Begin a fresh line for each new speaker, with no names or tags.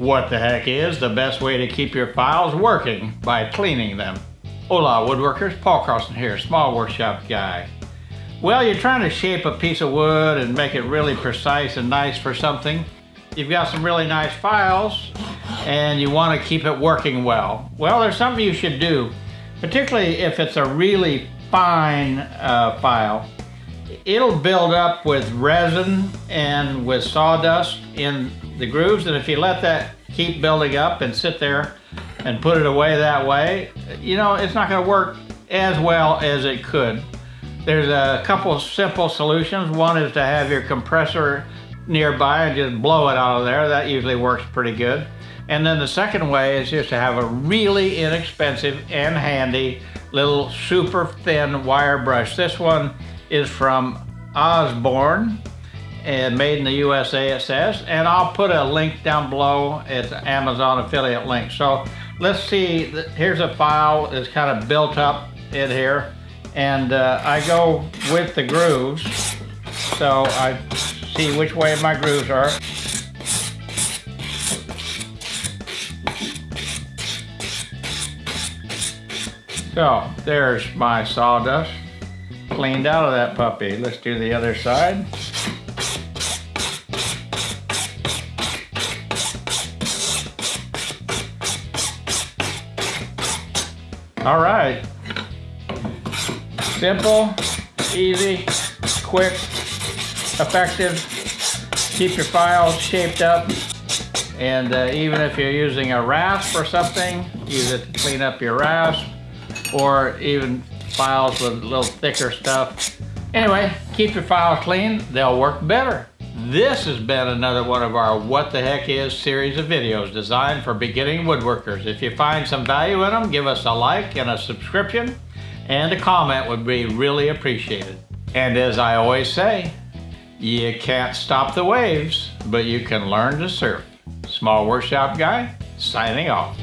What the heck is the best way to keep your files working by cleaning them? Hola woodworkers, Paul Carlson here, small workshop guy. Well, you're trying to shape a piece of wood and make it really precise and nice for something. You've got some really nice files and you want to keep it working well. Well, there's something you should do, particularly if it's a really fine uh, file. It'll build up with resin and with sawdust in the grooves and if you let that keep building up and sit there and put it away that way, you know, it's not going to work as well as it could. There's a couple simple solutions. One is to have your compressor nearby and just blow it out of there. That usually works pretty good. And then the second way is just to have a really inexpensive and handy little super thin wire brush. This one is from Osborn and made in the USA it says and I'll put a link down below it's Amazon affiliate link. So let's see here's a file that's kind of built up in here and uh, I go with the grooves. So I see which way my grooves are. So there's my sawdust cleaned out of that puppy let's do the other side All right. Simple, easy, quick, effective. Keep your files shaped up. And uh, even if you're using a rasp or something, use it to clean up your rasp. Or even files with a little thicker stuff. Anyway, keep your files clean. They'll work better. This has been another one of our What the Heck Is series of videos designed for beginning woodworkers. If you find some value in them, give us a like and a subscription, and a comment would be really appreciated. And as I always say, you can't stop the waves, but you can learn to surf. Small Workshop Guy, signing off.